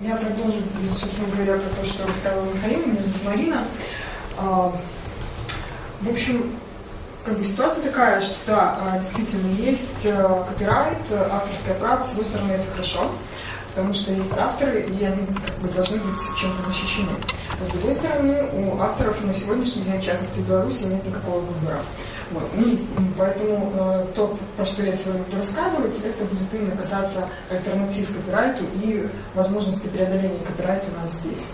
Я продолжу, собственно говоря, про то, что рассказывала Михаил, меня зовут Марина. А, в общем, как бы ситуация такая, что да, а, действительно есть э, копирайт, авторское право, с одной стороны это хорошо, потому что есть авторы, и они как бы, должны быть чем-то защищены. Но с другой стороны, у авторов на сегодняшний день, в частности в Беларуси, нет никакого выбора. Вот. Ну, поэтому э, то, про что я сегодня буду рассказывать, это будет именно касаться альтернатив копирайту и возможности преодоления копирайта у нас здесь.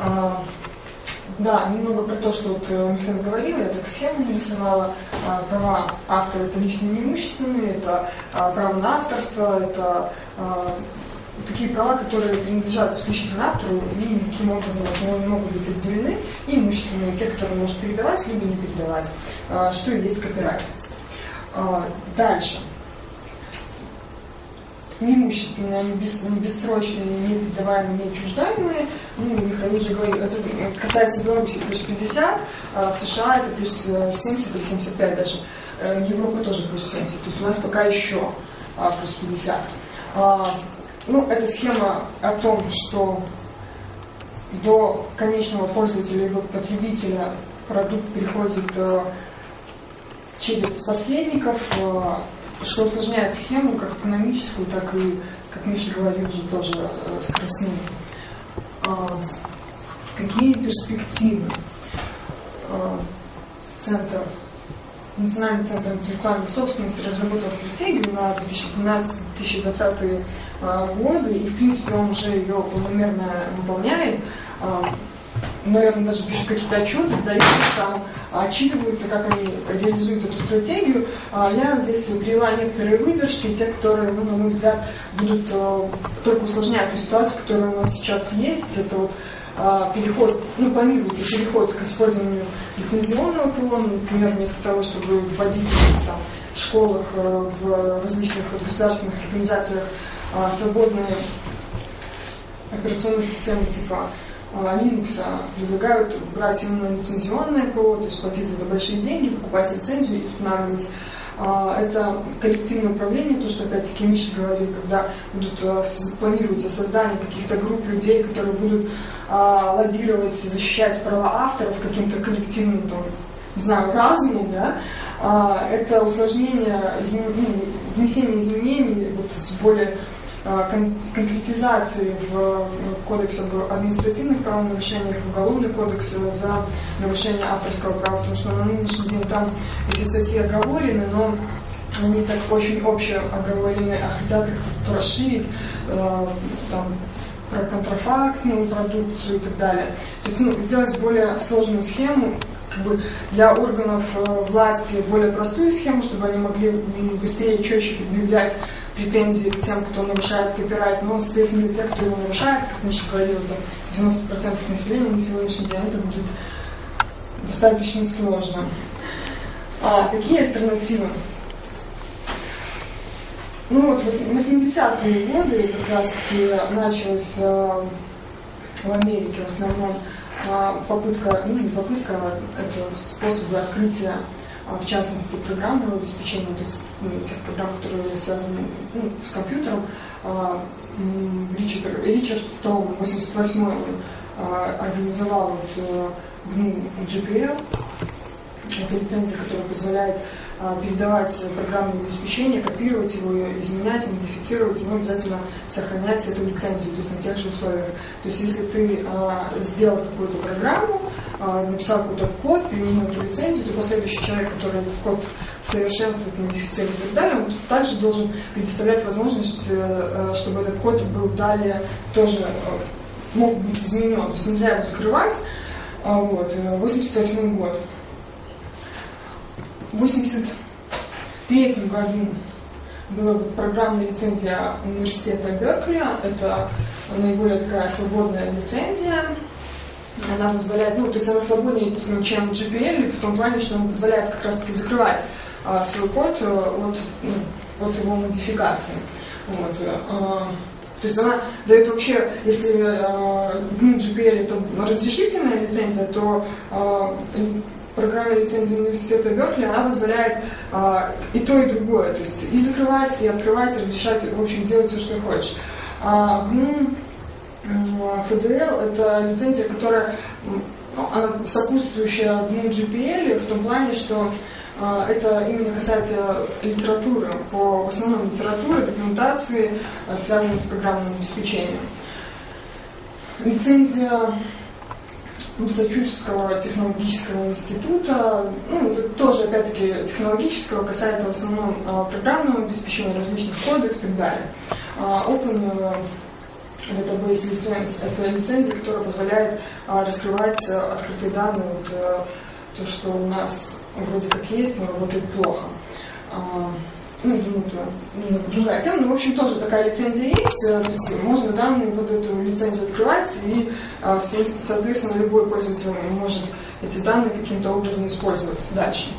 А, да, немного про то, что вот э, Михаил говорил, я так схему нарисовала. А, права автора это личные неимущественные, это а, право на авторство, это такие права, которые принадлежат исключительно автору и никаким образом могут быть отделены, и имущественные, те, которые он может передавать, либо не передавать, а, что и есть копирайт. А, дальше. Неимущественные, они бес, бессрочные, не передаваемые, не отчуждаемые. Ну, Михаил же говорил, это касается Беларуси плюс 50, а в США это плюс 70 или 75 даже. Э, Европа тоже плюс 70. То есть у нас пока еще плюс 50. Ну, эта схема о том, что до конечного пользователя либо потребителя продукт переходит э, через посредников, э, что усложняет схему как экономическую, так и, как Миша говорил уже тоже, э, скоростную. А, какие перспективы? Центр, Национальный центр интеллектуальной собственности разработал стратегию на 2012 2020-е а, годы, и в принципе он уже ее планомерно выполняет. А, ну, Наверное, даже пишут какие-то отчеты, сдают, там отчитываются, как они реализуют эту стратегию. А, я здесь привела некоторые выдержки, те, которые, ну, на мой взгляд, будут только усложнять ту ситуацию, которая у нас сейчас есть. Это вот переход, ну, планируется переход к использованию лицензионного ПО, ну, например, вместо того, чтобы вводить там, школах, э, в различных государственных организациях а, свободные операционные системы типа а, Linux предлагают брать именно лицензионное ПО, то есть платить за это большие деньги, покупать лицензию и устанавливать. А, это коллективное управление, то, что опять-таки Миша говорил, когда будут а, планируется создание каких-то групп людей, которые будут а, лоббировать, защищать права авторов каким-то коллективным, там, не знаю, разумом, да, это усложнение, ну, внесение изменений вот, с более кон конкретизации в кодексе об административных правонарушениях, в уголовный кодекс за нарушение авторского права, потому что на нынешний день там эти статьи оговорены, но они так очень общие оговорены, а хотят их расширить, э, там, про контрафактную продукцию и так далее. То есть ну, сделать более сложную схему, как бы для органов э, власти более простую схему, чтобы они могли быстрее и четче предъявлять претензии к тем, кто нарушает копирайт, но, соответственно, для тех, кто его нарушает, как Миша говорил, там 90% населения на сегодняшний день это будет достаточно сложно. А какие альтернативы? Ну вот, 80-е годы как раз-таки началась э, в Америке в основном попытка, ну не попытка, это способы открытия а, в частности, программного обеспечения, то есть ну, тех программ, которые связаны ну, с компьютером. А, Ричард, Ричард Стол в 88 он а, организовал вот, GNU э, GPL, это лицензия, которая позволяет а, передавать программное обеспечение, копировать его, изменять, модифицировать, но обязательно сохранять эту лицензию, то есть на тех же условиях. То есть если ты а, сделал какую-то программу, а, написал какой-то код, применил эту лицензию, то последующий человек, который этот код совершенствует, модифицирует и так далее, он также должен предоставлять возможность, э, чтобы этот код был далее тоже э, мог быть изменен. То есть нельзя его скрывать. Вот, 88 э, год. В 1983 году была программная лицензия университета Беркли. Это наиболее такая свободная лицензия. Она позволяет, ну, то есть она свободнее, чем GPL, в том плане, что она позволяет как раз-таки закрывать а, свой код э, от, ну, от его модификации. Вот. А, то есть она дает вообще, если э, ну, GPL это разрешительная лицензия, то э, программе лицензии университета Беркли, она позволяет а, и то, и другое, то есть и закрывать, и открывать, и разрешать, в общем, делать все, что хочешь. А, GNU ФДЛ – это лицензия, которая ну, она сопутствующая одному GPL в том плане, что э, это именно касается литературы, по, в основном литературы, документации, э, связанной с программным обеспечением. Лицензия Массачусетского технологического института, ну, это тоже, опять-таки, технологического, касается в основном э, программного обеспечения, различных кодов и так далее. Э, Open Database лиценз – это лицензия, которая позволяет а, раскрывать а, открытые данные. Вот, а, то, что у нас вроде как есть, но работает плохо. Ну, думаю, это другая тема, но, в общем, тоже такая лицензия есть, то есть можно данные под эту лицензию открывать, и, соответственно, любой пользователь может эти данные каким-то образом использовать дальше.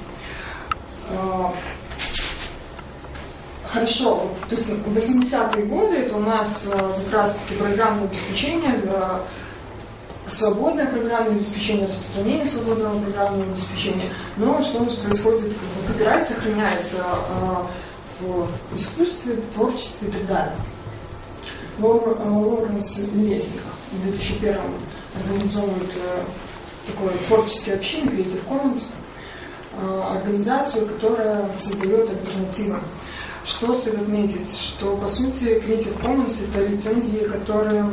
Хорошо, то есть 80-е годы это у нас э, как раз-таки программное обеспечение, свободное программное обеспечение, распространение свободного программного обеспечения. Но что у нас происходит? Копирайт сохраняется э, в искусстве, творчестве и так далее. Э, Лоренс Лесик в 2001 организовывает такой творческий общины Creative Commons, организацию, которая создает альтернативы что стоит отметить? Что, по сути, Creative Commons — это лицензии, которые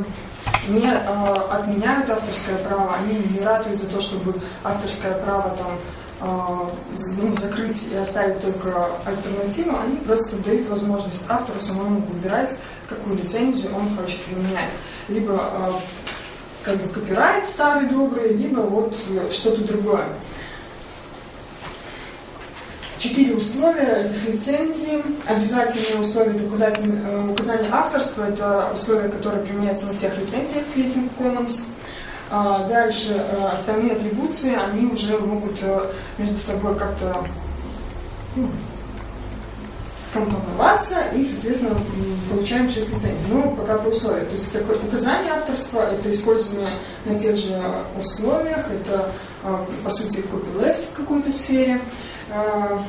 не э, отменяют авторское право, они не ратуют за то, чтобы авторское право там э, ну, закрыть и оставить только альтернативу, они просто дают возможность автору самому выбирать, какую лицензию он хочет применять. Либо э, как бы копирайт старый добрый, либо вот что-то другое. Четыре условия этих лицензий. Обязательные условия это указание, э, указание авторства, это условия, которые применяются на всех лицензиях Creative Commons. А дальше э, остальные атрибуции, они уже могут э, между собой как-то ну, компоноваться и, соответственно, получаем 6 лицензий. Ну, пока по условиям. То есть такое указание авторства, это использование на тех же условиях, это, по сути, copyleft в какой-то сфере. А,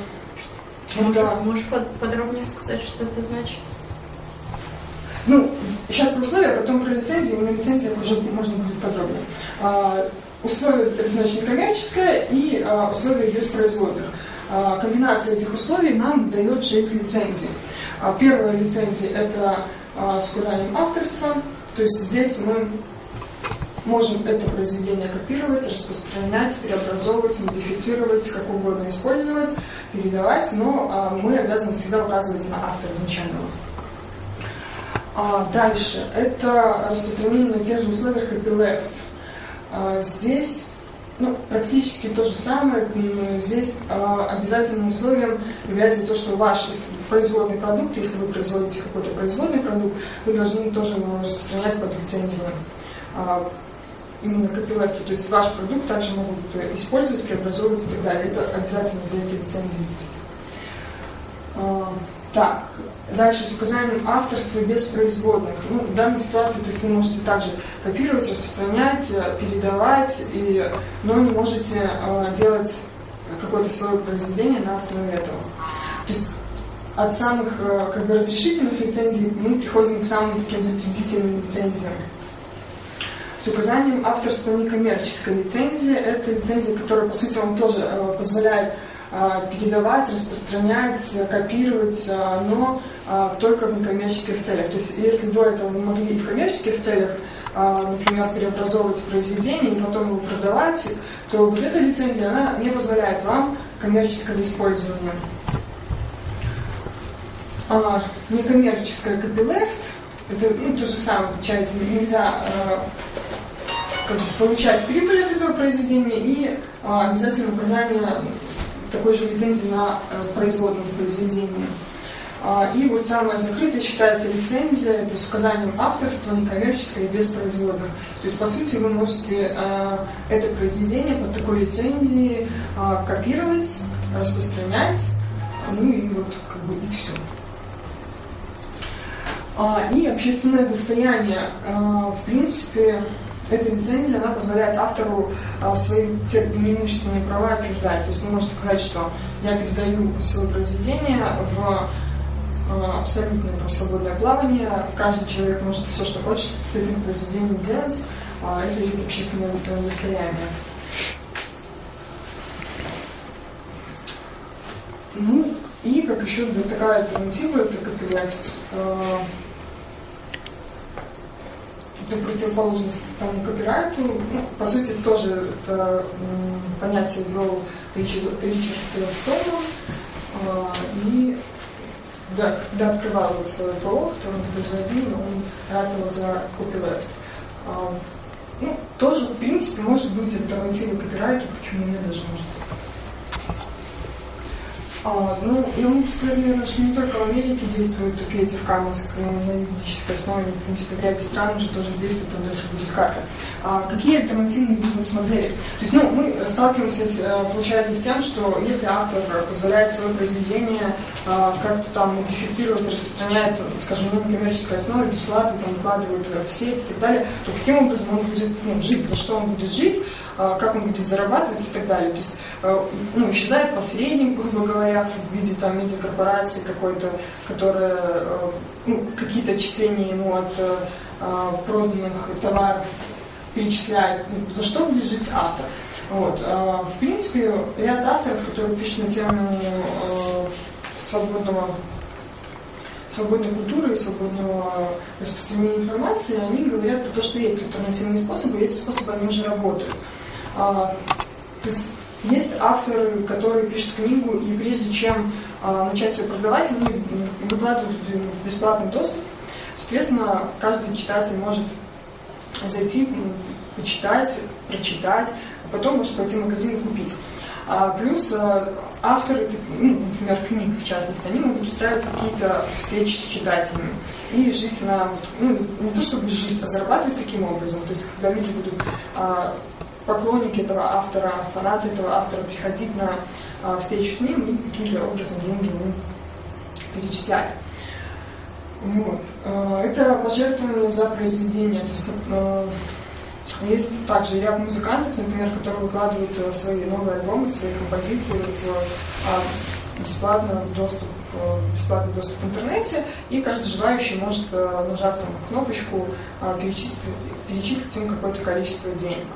можешь, да. можешь подробнее сказать, что это значит? Ну, сейчас про условия, а потом про лицензии, на лицензиях уже можно будет подробнее. А, условия, это значит некоммерческое, и а, условия без производных. А, комбинация этих условий нам дает 6 лицензий. А, первая лицензия – это а, с указанием авторства, то есть здесь мы можем это произведение копировать, распространять, преобразовывать, модифицировать, как угодно использовать, передавать, но мы обязаны всегда указывать на автора изначального. Дальше. Это распространение на тех же условиях, как здесь ну, практически то же самое. Здесь э, обязательным условием является то, что ваш производный продукт, если вы производите какой-то производный продукт, вы должны тоже распространять под лицензией именно копилайки, то есть ваш продукт также могут э, использовать, преобразовывать и так далее. Это обязательно для этой лицензии есть. А, так, дальше с указанием авторства без производных. Ну, в данной ситуации, то есть вы можете также копировать, распространять, э, передавать, и, но не можете э, делать какое-то свое произведение на основе этого. То есть от самых как бы, разрешительных лицензий мы приходим к самым таким запретительным лицензиям с указанием авторства некоммерческой лицензии. Это лицензия, которая, по сути, вам тоже э, позволяет э, передавать, распространять, копировать, э, но только в некоммерческих целях. То есть, если до этого вы могли в коммерческих целях, например, преобразовывать произведение и потом его продавать, то вот эта лицензия, она не позволяет вам коммерческого использования. А, некоммерческая copyleft, это ну, то же самое, получается, нельзя как бы, получать прибыль от этого произведения и а, обязательно указание такой же лицензии на а, производном произведении. А, и вот самая закрытая считается лицензия, это с указанием авторства, некоммерческое и без производных. То есть, по сути, вы можете а, это произведение под такой лицензией а, копировать, распространять, ну и вот как бы и все. А, и общественное достояние, в принципе, эта лицензия, она позволяет автору а, свои те преимущественные права отчуждать. То есть вы можете сказать, что я передаю свое произведение в а, абсолютное там, свободное плавание, каждый человек может все, что хочет с этим произведением делать, а, это есть общественное достояние. Ну, и как еще такая альтернатива, это копирайт. Это противоположность тому копирайту. Ну, по сути, тоже это понятие ввел Ричард, Ричард Столман. И да, когда открывал вот свой ПО, который он производил, он ратовал за копирайт. Ну, тоже, в принципе, может быть альтернативой копирайту, почему нет даже может а, ну, я могу сказать, наверное, что не только в Америке действуют Creative Commons на юридической основе, в принципе, в ряде стран уже тоже действует, там дальше будет карта. А какие альтернативные бизнес-модели? То есть, ну, мы сталкиваемся, э, получается, с тем, что если автор позволяет свое произведение как-то там модифицировать, распространяет, скажем, на некоммерческой основе, бесплатно, там, выкладывает в сеть и так далее, то каким образом он будет ну, жить, за что он будет жить, а, как он будет зарабатывать и так далее. То есть э, ну, исчезает посредник, грубо говоря, в виде там медиакорпорации какой-то, которая ну, какие-то отчисления ему от проданных товаров перечисляет, ну, за что будет жить автор. Вот. В принципе, ряд авторов, которые пишут на тему свободного свободной культуры и свободного распространения информации, они говорят про то, что есть альтернативные способы, эти способы, они уже работают. А, то есть есть авторы, которые пишут книгу, и прежде чем а, начать ее продавать, они выкладывают в бесплатный доступ. Соответственно, каждый читатель может зайти, почитать, прочитать, а потом может пойти в магазин и купить. А, плюс а, авторы, ну, например, книг в частности, они могут устраивать какие-то встречи с читателями и жить на, ну, не то чтобы жить, а зарабатывать таким образом. То есть, когда люди будут а, поклонники этого автора, фанаты этого автора приходить на а, встречу с ним и каким-то образом деньги ему перечислять. Вот. А, это пожертвование за произведение. То есть, а, есть также ряд музыкантов, например, которые выкладывают а, свои новые альбомы, свои композиции в а, бесплатно доступ бесплатный доступ в интернете, и каждый желающий может, а, нажав там кнопочку, перечислить, перечислить им какое-то количество денег.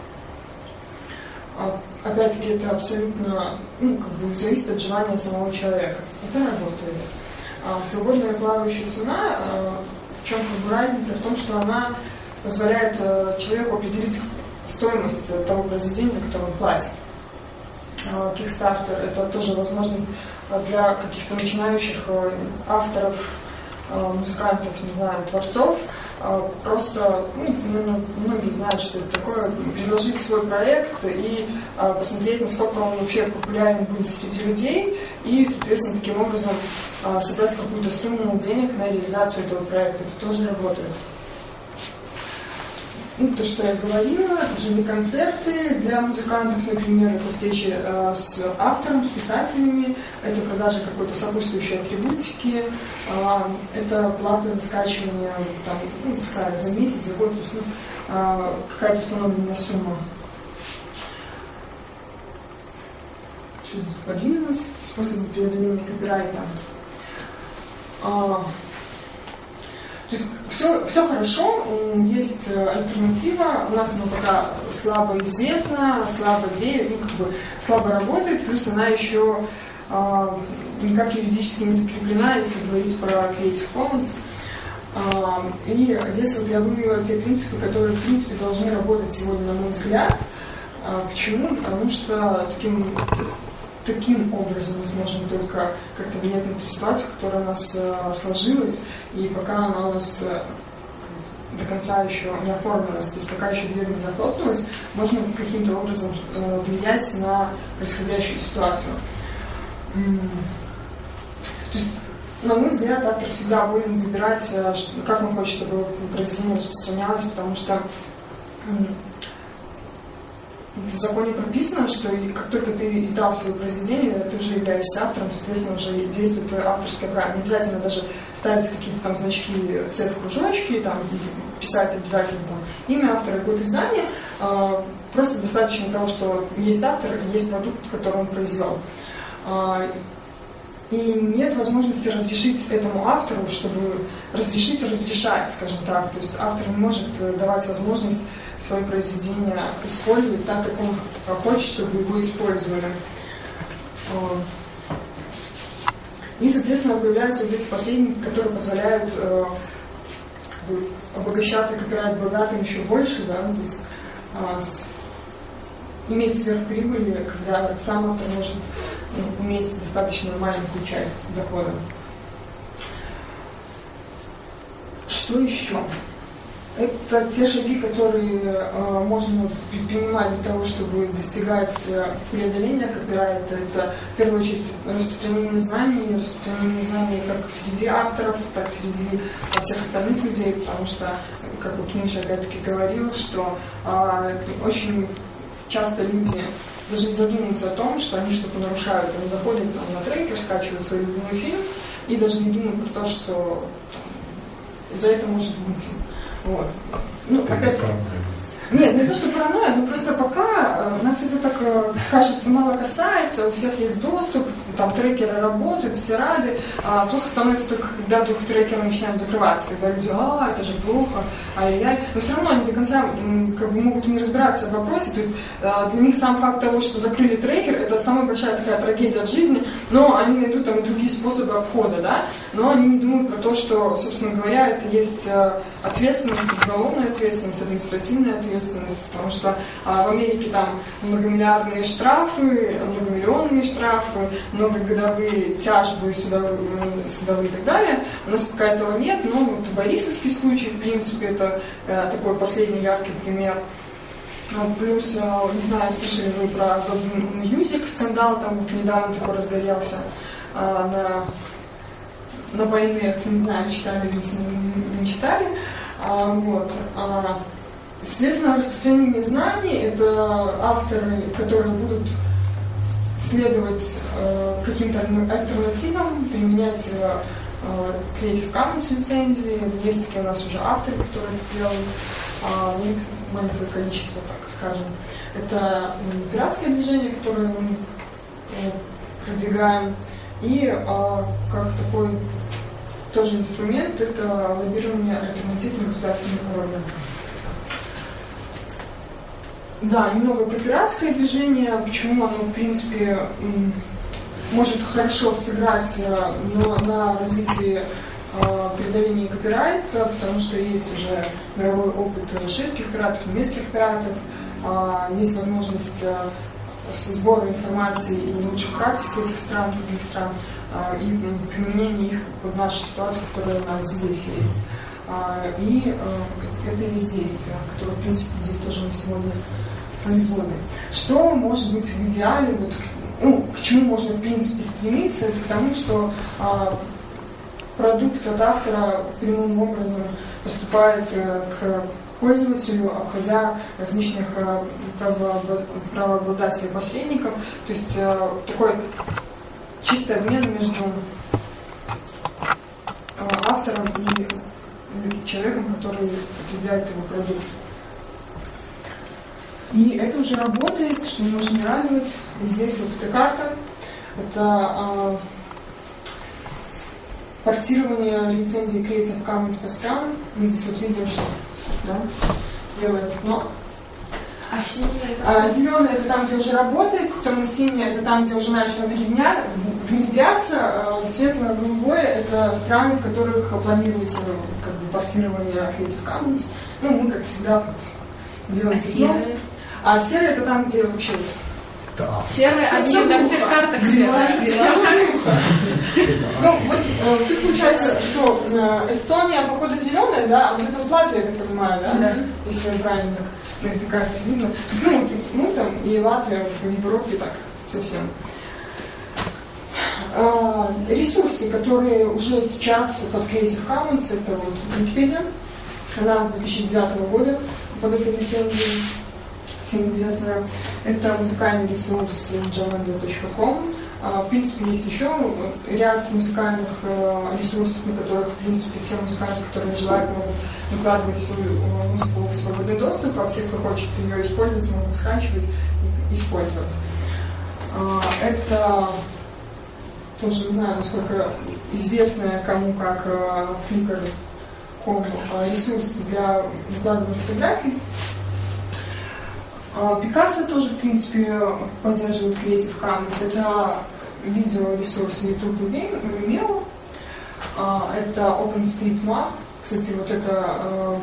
А, опять-таки, это абсолютно ну, как бы зависит от желания самого человека. Это работает. А свободная плавающая цена, а, в чем как бы разница? В том, что она позволяет а, человеку определить стоимость того произведения, за которое он платит. А, Kickstarter – это тоже возможность для каких-то начинающих авторов, музыкантов, не знаю, творцов – просто ну, многие знают, что это такое, предложить свой проект и посмотреть, насколько он вообще популярен будет среди людей, и, соответственно, таким образом собрать какую-то сумму денег на реализацию этого проекта. Это тоже работает ну, то, что я говорила, живые концерты для музыкантов, например, это встречи э, с автором, с писателями, это продажа какой-то сопутствующей атрибутики, э, это плата за скачивание там, ну, такая, за месяц, за год, то есть ну, э, какая-то установленная сумма. Что тут подвинулось? Способы преодоления копирайта. А, то есть все, все хорошо, есть э, альтернатива, у нас она пока слабо известна, слабо действует, ну, как бы слабо работает, плюс она еще э, никак юридически не закреплена, если говорить про Creative Commons. Э, и здесь вот я вывела те принципы, которые, в принципе, должны работать сегодня, на мой взгляд. Э, почему? Потому что таким таким образом мы сможем только как-то влиять на ту ситуацию, которая у нас э, сложилась, и пока она у нас э, до конца еще не оформилась, то есть пока еще дверь не захлопнулась, можно каким-то образом э, влиять на происходящую ситуацию. То есть, на мой взгляд, автор всегда волен выбирать, как он хочет, чтобы произведение распространялось, потому что в законе прописано, что как только ты издал свое произведение, ты уже являешься автором, соответственно, уже действует твое авторское право. Не обязательно даже ставить какие-то там значки C кружочки, там, писать обязательно там, имя автора, какое-то издание. А, просто достаточно того, что есть автор и есть продукт, который он произвел. А, и нет возможности разрешить этому автору, чтобы разрешить разрешать, скажем так. То есть автор не может э, давать возможность свои произведения использовать так, как он хочет, чтобы его использовали. И, соответственно, появляются вот эти посредники, которые позволяют э, обогащаться копирайт богатым еще больше, да, ну, то есть э, с, иметь сверхприбыли, когда сам автор может ну, иметь достаточно маленькую часть дохода. Что еще? Это те шаги, которые э, можно предпринимать для того, чтобы достигать э, преодоления копирайта. Это, в первую очередь, распространение знаний, распространение знаний как среди авторов, так и среди э, всех остальных людей, потому что, как вот Миша опять-таки говорил, что очень часто люди даже не задумываются о том, что они что-то нарушают. Они заходят там, на трекер, скачивают свой любимый фильм и даже не думают про то, что там, за это может быть вот. Ну, опять... Нет, не то, что паранойя, но просто пока э, нас это так э, кажется мало касается, у всех есть доступ, там трекеры работают, все рады, а плохо становится только, когда вдруг трекеры начинают закрываться, когда люди, а, это же плохо, ай-яй, но все равно они до конца как бы, могут не разбираться в вопросе, то есть э, для них сам факт того, что закрыли трекер, это самая большая такая трагедия в жизни, но они найдут там и другие способы обхода, да, но они не думают про то, что, собственно говоря, это есть ответственность, уголовная ответственность, административная ответственность, потому что а, в Америке там многомиллиардные штрафы, многомиллионные штрафы, многогодовые тяжбы судовые, судовые и так далее. У нас пока этого нет, но вот Борисовский случай, в принципе, это э, такой последний яркий пример. Ну, плюс, э, не знаю, слышали вы про Music скандал, там вот недавно такой разгорелся э, на на войне, не знаю, читали или не, читали. А, вот. А, Соответственно, распространение знаний – это авторы, которые будут следовать э, каким-то альтернативам, применять э, Creative Commons лицензии. Есть такие у нас уже авторы, которые это делают. Э, у них маленькое количество, так скажем. Это пиратское движение, которое мы э, продвигаем. И э, как такой тоже инструмент – это лоббирование альтернативных государственных органов. Да, немного про пиратское движение, почему оно, в принципе, может хорошо сыграть э, но на развитии э, копирайта, потому что есть уже мировой опыт шведских пиратов, немецких пиратов, а, есть возможность э, сбора информации и лучших практик этих стран, других стран, а, и применение их в нашу ситуацию, которая у нас здесь есть. А, и это есть действие, которое, в принципе, здесь тоже на сегодня производной. Что может быть в идеале, вот, ну, к чему можно в принципе стремиться, это к тому, что а, продукт от автора прямым образом поступает а, к пользователю, обходя различных а, правообладателей посредников. То есть а, такой чистый обмен между а, автором и человеком, который потребляет его продукт. И это уже работает, что может не радовать. Здесь вот эта карта. Это а, портирование лицензии Creative Commons по странам. Мы здесь вот видим, что да, делает. Но а синяя а, Зеленый это там, где уже работает, темно-синяя это там, где уже начало внедряться, а светло-голубое это страны, в которых планируется как бы, портирование Creative Commons. Ну, мы, как всегда, вот, делаем. А серые? А серый это там, где вообще да. Серые, они на всех картах серые. Ну, вот э, получается, что э, Эстония, походу, зеленая, да, а вот это вот Латвия, я так понимаю, да? Да. Если я правильно так на этой карте видно. То есть, ну, мы там и Латвия в Европе так совсем. А, ресурсы, которые уже сейчас под Creative Commons, это вот Википедия, она с 2009 года под этой лицензией всем известная. Это музыкальный ресурс jamendo.com. А, в принципе, есть еще ряд музыкальных э, ресурсов, на которых, в принципе, все музыканты, которые желают, могут выкладывать свою э, музыку в свободный доступ, а все, кто хочет ее использовать, могут скачивать и использовать. А, это тоже не знаю, насколько известная кому как э, Flickr.com ресурс для выкладывания фотографий. Пикассо тоже, в принципе, поддерживает Creative Commons. Это видеоресурс YouTube Vimeo. А, Это OpenStreetMap. Кстати, вот это э,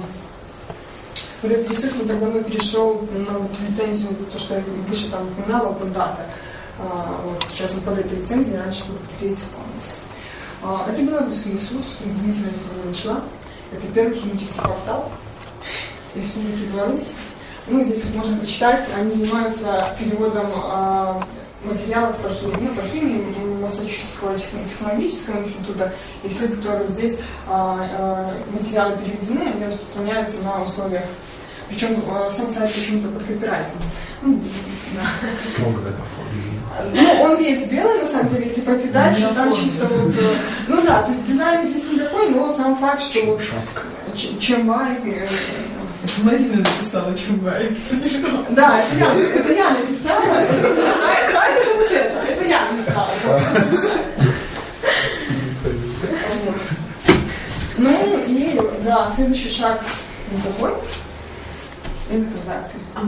вот этот ресурс так давно перешел на лицензию, то, что я выше там упоминала, OpenData. А, Вот сейчас он под этой лицензией, раньше был под Creative Commons. А, Это белорусский ресурс, удивительно сегодня вышла. Это первый химический портал Республики Беларусь. Ну, здесь вот можно почитать, они занимаются переводом а, материалов по химии, ну, по химии Массачусетского технологического института, и все, которые здесь а, а, материалы переведены, они распространяются на условиях, причем а, сам сайт почему-то под копирайтом. Ну, да. Строго это. Ну, он весь белый, на самом деле, если пойти дальше, там чисто вот... э, Ну да, то есть дизайн здесь не такой, но сам факт, что Шапка. Ч- Чембай, э, Это Марина написала Чумбай. Да, это я, это я написала. Сайт, это вот это. Это я написала. Ну и да, следующий шаг такой. Это. А